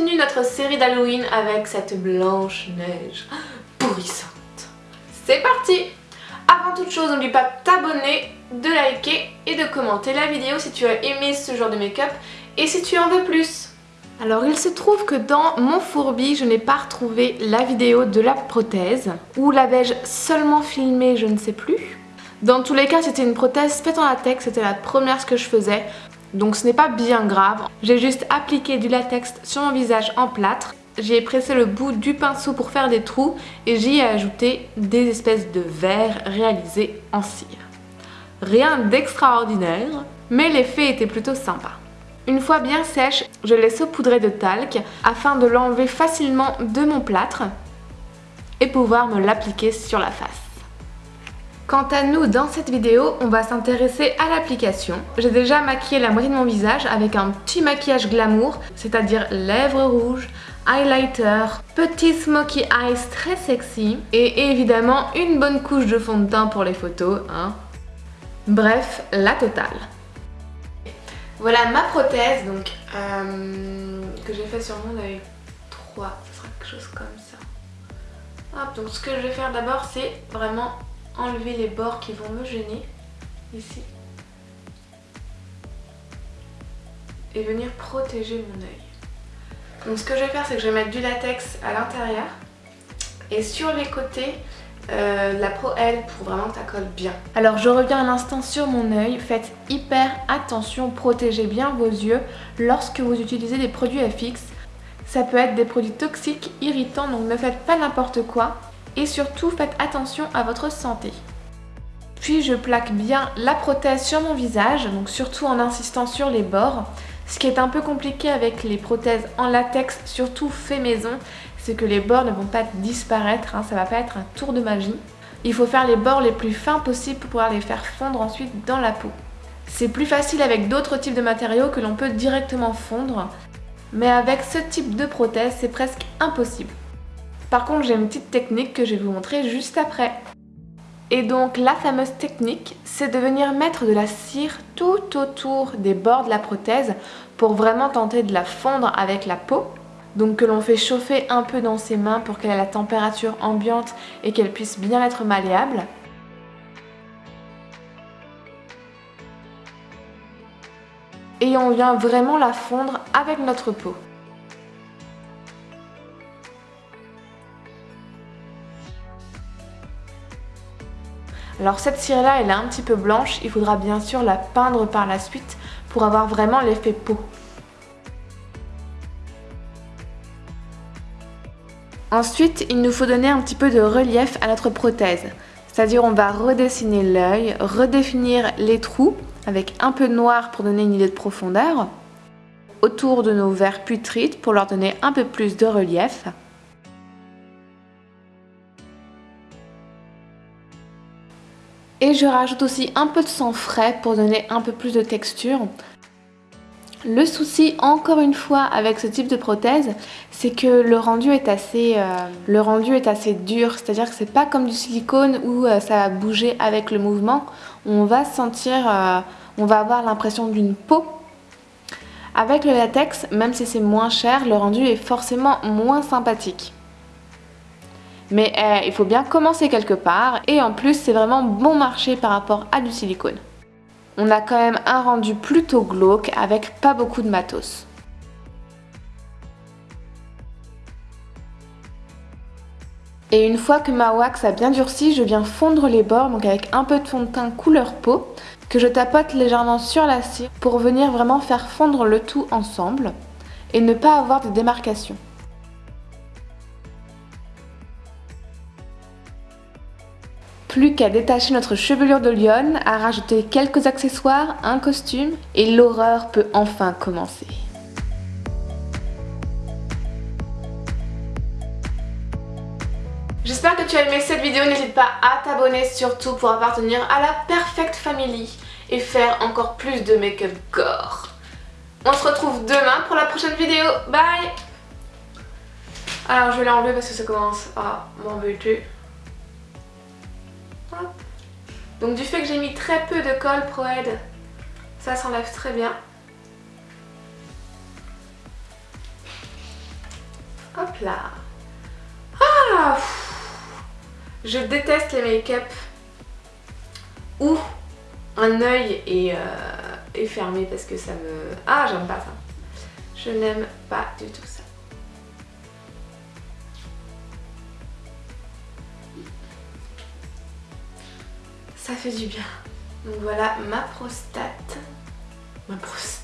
continue notre série d'Halloween avec cette blanche neige pourrissante. C'est parti Avant toute chose, n'oublie pas de t'abonner, de liker et de commenter la vidéo si tu as aimé ce genre de make-up et si tu en veux plus. Alors il se trouve que dans mon fourbi, je n'ai pas retrouvé la vidéo de la prothèse, ou l'avais-je seulement filmée, je ne sais plus. Dans tous les cas, c'était une prothèse faite en latex, c'était la première que je faisais, donc ce n'est pas bien grave. J'ai juste appliqué du latex sur mon visage en plâtre, j'y ai pressé le bout du pinceau pour faire des trous et j'y ai ajouté des espèces de verres réalisés en cire. Rien d'extraordinaire, mais l'effet était plutôt sympa. Une fois bien sèche, je l'ai saupoudrée de talc afin de l'enlever facilement de mon plâtre et pouvoir me l'appliquer sur la face. Quant à nous, dans cette vidéo, on va s'intéresser à l'application. J'ai déjà maquillé la moitié de mon visage avec un petit maquillage glamour, c'est-à-dire lèvres rouges, highlighter, petit smoky eyes très sexy et évidemment une bonne couche de fond de teint pour les photos. Hein. Bref, la totale. Voilà ma prothèse donc euh, que j'ai fait sur mon œil 3, ce sera quelque chose comme ça. Hop, donc ce que je vais faire d'abord c'est vraiment enlever les bords qui vont me gêner ici et venir protéger mon œil. Donc ce que je vais faire c'est que je vais mettre du latex à l'intérieur et sur les côtés euh, la Pro L pour vraiment que ça colle bien. Alors je reviens un instant sur mon œil, faites hyper attention, protégez bien vos yeux lorsque vous utilisez des produits FX. Ça peut être des produits toxiques, irritants, donc ne faites pas n'importe quoi et surtout faites attention à votre santé. Puis je plaque bien la prothèse sur mon visage, donc surtout en insistant sur les bords. Ce qui est un peu compliqué avec les prothèses en latex, surtout fait maison, c'est que les bords ne vont pas disparaître, hein, ça va pas être un tour de magie. Il faut faire les bords les plus fins possibles pour pouvoir les faire fondre ensuite dans la peau. C'est plus facile avec d'autres types de matériaux que l'on peut directement fondre, mais avec ce type de prothèse, c'est presque impossible. Par contre, j'ai une petite technique que je vais vous montrer juste après. Et donc la fameuse technique, c'est de venir mettre de la cire tout autour des bords de la prothèse pour vraiment tenter de la fondre avec la peau. Donc que l'on fait chauffer un peu dans ses mains pour qu'elle ait la température ambiante et qu'elle puisse bien être malléable. Et on vient vraiment la fondre avec notre peau. Alors cette cire là elle est un petit peu blanche, il faudra bien sûr la peindre par la suite pour avoir vraiment l'effet peau. Ensuite, il nous faut donner un petit peu de relief à notre prothèse. C'est-à-dire on va redessiner l'œil, redéfinir les trous avec un peu de noir pour donner une idée de profondeur, autour de nos verres putrides pour leur donner un peu plus de relief. Et je rajoute aussi un peu de sang frais pour donner un peu plus de texture. Le souci, encore une fois, avec ce type de prothèse, c'est que le rendu est assez, euh, dur. C'est-à-dire que c'est pas comme du silicone où euh, ça va bouger avec le mouvement. On va sentir, euh, on va avoir l'impression d'une peau. Avec le latex, même si c'est moins cher, le rendu est forcément moins sympathique. Mais eh, il faut bien commencer quelque part et en plus c'est vraiment bon marché par rapport à du silicone. On a quand même un rendu plutôt glauque avec pas beaucoup de matos. Et une fois que ma wax a bien durci, je viens fondre les bords donc avec un peu de fond de teint couleur peau que je tapote légèrement sur la cire pour venir vraiment faire fondre le tout ensemble et ne pas avoir de démarcation. Plus qu'à détacher notre chevelure de lionne, à rajouter quelques accessoires, un costume, et l'horreur peut enfin commencer. J'espère que tu as aimé cette vidéo, n'hésite pas à t'abonner surtout pour appartenir à la Perfect Family et faire encore plus de make-up gore. On se retrouve demain pour la prochaine vidéo, bye Alors je vais l'enlever parce que ça commence à m'embêter. Donc du fait que j'ai mis très peu de colle Pro ça s'enlève très bien. Hop là. Ah Je déteste les make-up où un œil est, euh, est fermé parce que ça me... Ah, j'aime pas ça. Je n'aime pas du tout ça. Ça fait du bien. Donc voilà ma prostate. Ma prostate